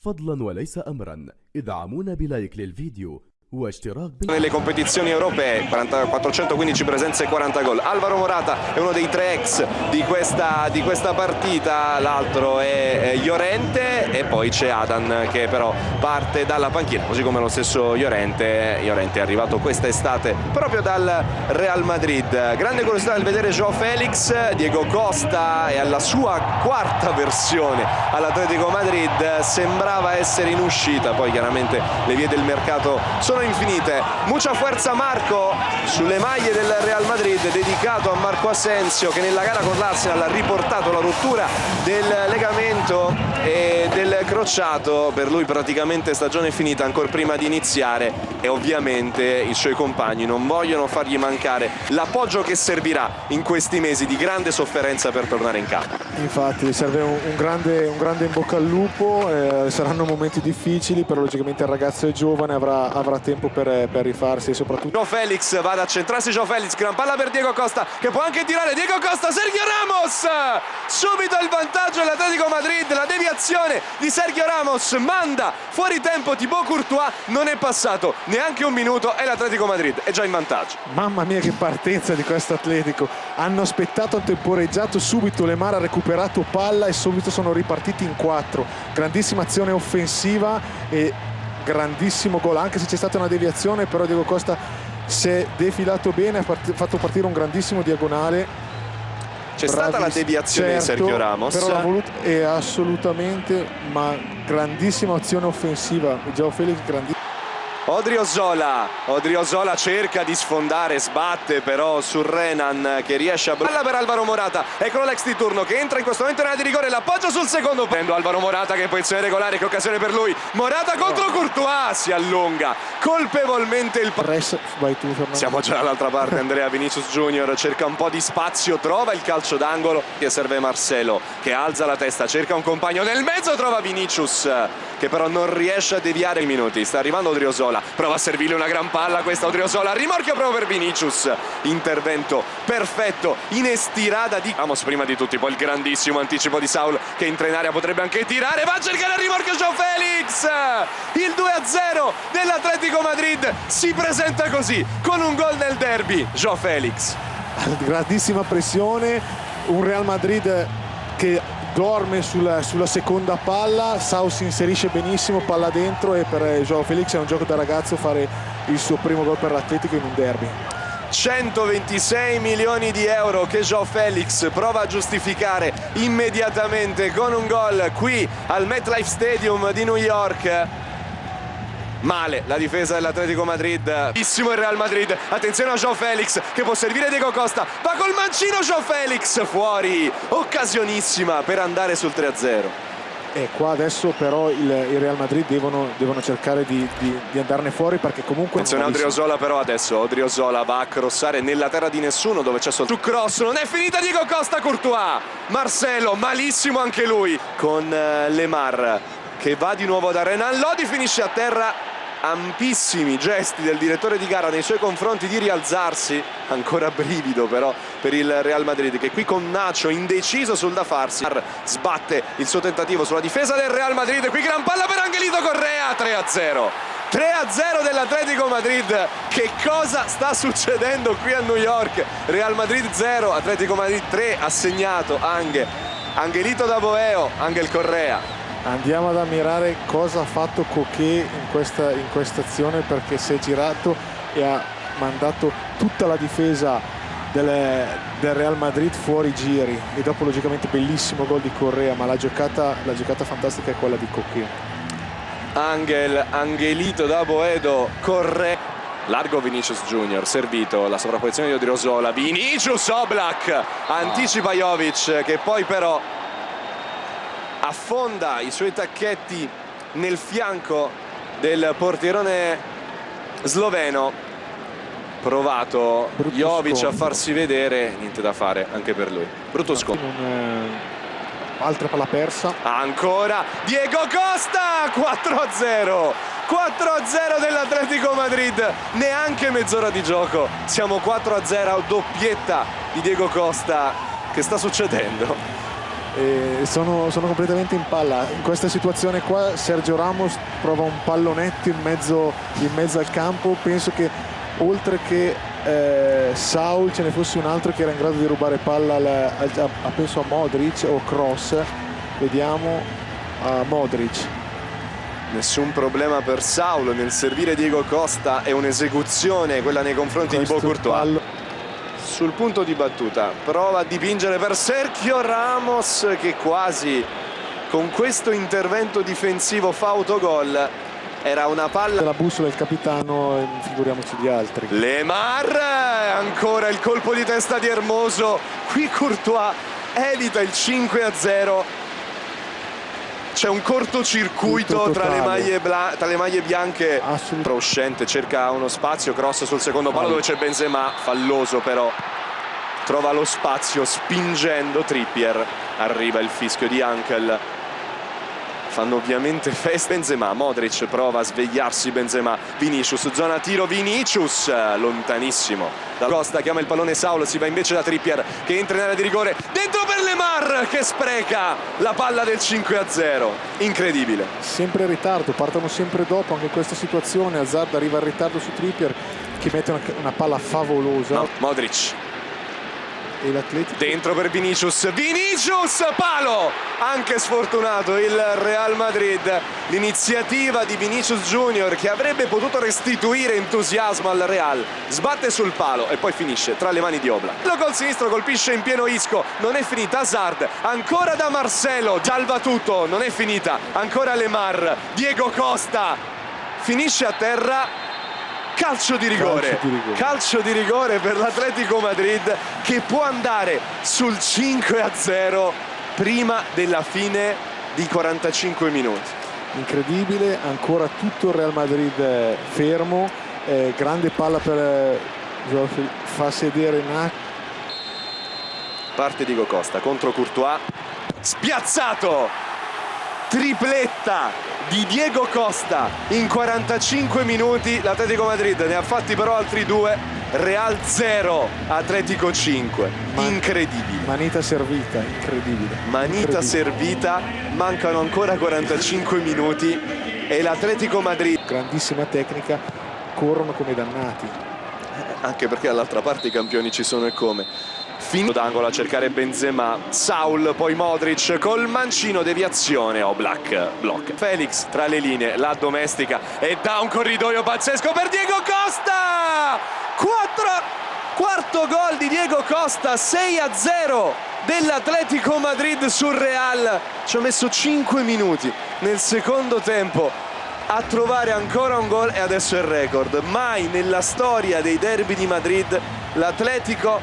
فضلا وليس أمرا ادعمونا بلايك للفيديو. Nelle competizioni europee 40 415 presenze e 40 gol. Alvaro Morata è uno dei tre ex di questa, di questa partita. L'altro è Llorente e poi c'è Adan che però parte dalla panchina così come lo stesso Llorente. Llorente è arrivato quest'estate proprio dal Real Madrid. Grande curiosità nel vedere Joao Felix Diego Costa è alla sua quarta versione all'Atletico Madrid. Sembrava essere in uscita. Poi chiaramente le vie del mercato sono sono infinite. Mucha forza Marco sulle maglie del Real Madrid dedicato a Marco Asensio che nella gara con l'Arsenal ha riportato la rottura del legamento e del crociato. Per lui praticamente stagione finita ancora prima di iniziare e ovviamente i suoi compagni non vogliono fargli mancare l'appoggio che servirà in questi mesi di grande sofferenza per tornare in campo. Infatti serve un, grande, un grande, in bocca al lupo, eh, saranno momenti difficili, però logicamente il ragazzo è giovane, avrà, avrà tempo per, per, rifarsi soprattutto... Joe Felix va ad accentrarsi Joe Felix, gran palla per Diego Costa che può anche tirare Diego Costa, Sergio Ramos! Subito il vantaggio dell'Atletico Madrid, la deviazione di Sergio Ramos manda fuori tempo Thibaut Courtois, non è passato neanche un minuto e l'Atletico Madrid è già in vantaggio. Mamma mia che partenza di questo Atletico, hanno aspettato, temporeggiato subito, Lemar ha recuperato palla e subito sono ripartiti in quattro, grandissima azione offensiva e grandissimo gol anche se c'è stata una deviazione però Diego Costa si è defilato bene ha part fatto partire un grandissimo diagonale. C'è stata la deviazione certo, di Sergio Ramos. però l'ha voluto è assolutamente ma grandissima azione offensiva. Gio Felix grandissimo Odriozola, Odriozola cerca di sfondare, sbatte però su Renan che riesce a... Balla per Alvaro Morata, eccolo l'ex di turno che entra in questo momento in area di rigore, l'appoggio sul secondo. Prendo Alvaro Morata che è in posizione regolare, che occasione per lui. Morata contro Courtois, si allunga colpevolmente il... Press, vai tu Fernando. Siamo già dall'altra parte, Andrea Vinicius Junior cerca un po' di spazio, trova il calcio d'angolo che serve Marcelo che alza la testa, cerca un compagno nel mezzo, trova Vinicius che però non riesce a deviare i minuti. Sta arrivando Odriozola, prova a servirle una gran palla questa Odriozola, rimorchio proprio per Vinicius. Intervento perfetto in estirada di Ramos prima di tutti, poi il grandissimo anticipo di Saul che entra in area potrebbe anche tirare, va a cercare il rimorchio Joe Felix. Il 2-0 dell'Atletico Madrid si presenta così con un gol nel derby. Joe Felix. Grandissima pressione, un Real Madrid che dorme sulla, sulla, seconda palla, Sau si inserisce benissimo, palla dentro e per Joao Felix è un gioco da ragazzo fare il suo primo gol per l'Atletico in un derby. 126 milioni di euro che Joao Felix prova a giustificare immediatamente con un gol qui al MetLife Stadium di New York male la difesa dell'Atletico Madrid. Bellissimo il Real Madrid. Attenzione a Joao Felix che può servire Diego Costa. Va col mancino Joao Felix fuori. Occasionissima per andare sul 3-0 e qua adesso però il, il Real Madrid devono, devono cercare di, di, di, andarne fuori perché comunque attenzione a Odriozola però adesso Odriozola va a crossare nella terra di nessuno dove c'è solo cross non è finita Diego Costa Courtois. Marcelo malissimo anche lui con uh, Lemar che va di nuovo da Renan Lodi finisce a terra. Ampissimi gesti del direttore di gara nei suoi confronti di rialzarsi. Ancora brivido però per il Real Madrid che qui con Nacho indeciso sul da farsi sbatte il suo tentativo sulla difesa del Real Madrid. Qui gran palla per Angelito Correa 3-0 3-0 dell'Atletico Madrid. Che cosa sta succedendo qui a New York? Real Madrid 0 Atletico Madrid 3 ha segnato anche Angelito da Boeo Angel Correa andiamo ad ammirare cosa ha fatto Coquet in questa, in questa azione perché si è girato e ha mandato tutta la difesa del, del, Real Madrid fuori giri. E dopo logicamente bellissimo gol di Correa ma la giocata, la giocata fantastica è quella di Coquet. Angel, Angelito da Boedo Correa. Largo Vinicius Junior servito la sovrapposizione di Odriozola. Vinicius Oblak anticipa Jovic che poi però affonda i suoi tacchetti nel fianco del portierone sloveno. Provato brutto Jovic scontro. a farsi vedere niente da fare anche per lui. Brutto scontro. altra palla persa. Ancora Diego Costa 4-0 4-0 dell'Atletico Madrid. Neanche mezz'ora di gioco. Siamo 4-0 doppietta di Diego Costa. Che sta succedendo e sono, sono, completamente in palla. In questa situazione qua Sergio Ramos prova un pallonetto in mezzo, in mezzo al campo, penso che oltre che eh, Saul ce ne fosse un altro che era in grado di rubare palla al, al, a, penso a Modric o Cross, vediamo a Modric. Nessun problema per Saul nel servire Diego Costa è un'esecuzione quella nei confronti Questo di Bocourtois sul punto di battuta. Prova a dipingere per Sergio Ramos che quasi con questo intervento difensivo fa autogol. Era una palla la bussola del capitano figuriamoci gli altri. Lemar ancora il colpo di testa di Hermoso qui Courtois evita il 5 a 0 c'è un cortocircuito tra le, maglie tra le maglie bianche Proscente cerca uno spazio cross sul secondo palo dove c'è Benzema falloso però. Trova lo spazio spingendo Trippier. Arriva il fischio di Ankel fanno ovviamente festa. Benzema, Modric prova a svegliarsi. Benzema, Vinicius, zona tiro. Vinicius, lontanissimo. Da Costa chiama il pallone Saul, si va invece da Trippier che entra in area di rigore, dentro per Lemar che spreca la palla del 5 a 0, incredibile. Sempre in ritardo, partono sempre dopo anche in questa situazione, Hazard arriva in ritardo su Trippier che mette una, una palla favolosa. No, Modric e l'Atletico? Dentro per Vinicius. Vinicius palo! Anche sfortunato il Real Madrid. L'iniziativa di Vinicius Junior che avrebbe potuto restituire entusiasmo al Real sbatte sul palo e poi finisce tra le mani di Obla lo col sinistro colpisce in pieno Isco. Non è finita. Hazard ancora da Marcelo salva tutto. Non è finita. Ancora Lemar Diego Costa. Finisce a terra calcio di rigore. Calcio di rigore, calcio di rigore per l'Atletico Madrid che può andare sul 5 a 0 prima della fine di 45 minuti. Incredibile ancora tutto il Real Madrid eh, fermo. Eh, grande palla per eh, fa sedere Nac parte Diego Costa contro Courtois. Spiazzato! Tripletta di Diego Costa. In 45 minuti l'Atletico Madrid ne ha fatti però altri due. Real 0 Atletico 5 incredibile. manita servita incredibile. Manita incredibile. servita mancano ancora 45 minuti e l'Atletico Madrid grandissima tecnica corrono come dannati. Anche perché dall'altra parte i campioni ci sono e come finito d'angolo a cercare Benzema Saul poi Modric col mancino deviazione Oblak oh, block. Felix tra le linee la domestica e da un corridoio pazzesco per Diego Costa! 4 quarto gol di Diego Costa 6 a 0 dell'Atletico Madrid sul Real. Ci ha messo 5 minuti nel secondo tempo a trovare ancora un gol e adesso il record. Mai nella storia dei derby di Madrid l'Atletico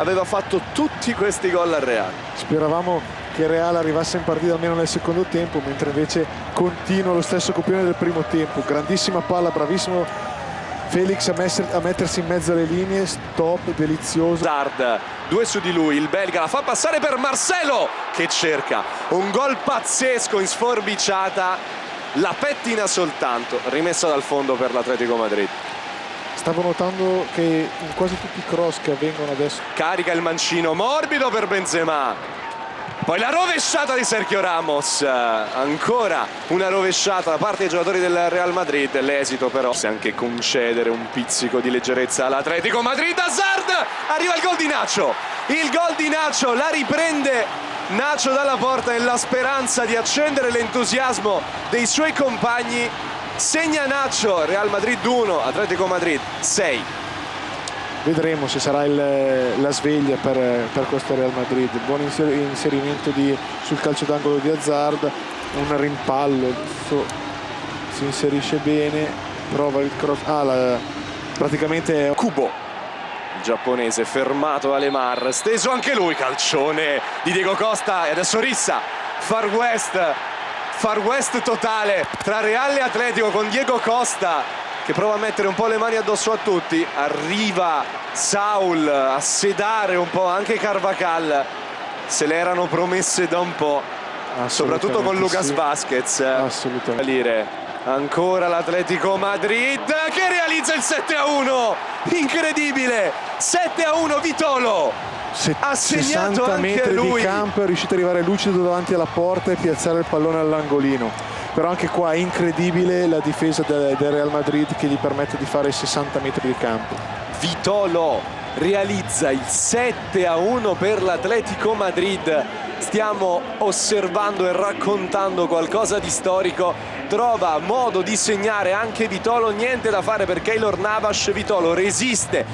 aveva fatto tutti questi gol al Real. Speravamo che Real arrivasse in partita almeno nel secondo tempo, mentre invece continua lo stesso copione del primo tempo. Grandissima palla, bravissimo Felix a, messer, a mettersi in mezzo alle linee, stop, delizioso. Zard, due su di lui, il belga la fa passare per Marcelo che cerca un gol pazzesco in sforbiciata, la pettina soltanto, rimessa dal fondo per l'Atletico Madrid. Stavo notando che in quasi tutti i cross che avvengono adesso carica il mancino morbido per Benzema. Poi la rovesciata di Sergio Ramos. Ancora una rovesciata da parte dei giocatori del Real Madrid. L'esito però se anche concedere un pizzico di leggerezza all'Atletico Madrid Hazard! Arriva il gol di Nacho. Il gol di Nacho la riprende Nacho dalla porta nella speranza di accendere l'entusiasmo dei suoi compagni segna Nacho, Real Madrid 1, Atletico Madrid 6. Vedremo se sarà il, la sveglia per, per, questo Real Madrid. Buon inserimento di, sul calcio d'angolo di Hazard, un rimpallo, so, si inserisce bene, prova il cross. Ah, la, praticamente Kubo. Il giapponese fermato da Lemar, steso anche lui, calcione di Diego Costa e adesso Rissa, Far West Far West totale tra Reale e Atletico con Diego Costa che prova a mettere un po' le mani addosso a tutti. Arriva Saul a sedare un po' anche Carvacal se le erano promesse da un po' soprattutto con Lucas sì. Vasquez assolutamente. Ancora l'Atletico Madrid che realizza il 7 a 1 incredibile! 7 a 1 Vitolo Se- Ha segnato 60 anche metri lui. di campo è riuscito ad arrivare lucido davanti alla porta e piazzare il pallone all'angolino però anche qua è incredibile la difesa del, del Real Madrid che gli permette di fare 60 metri di campo Vitolo realizza il 7 a 1 per l'Atletico Madrid. Stiamo osservando e raccontando qualcosa di storico. Trova modo di segnare anche Vitolo, niente da fare per Keylor Navas. Vitolo resiste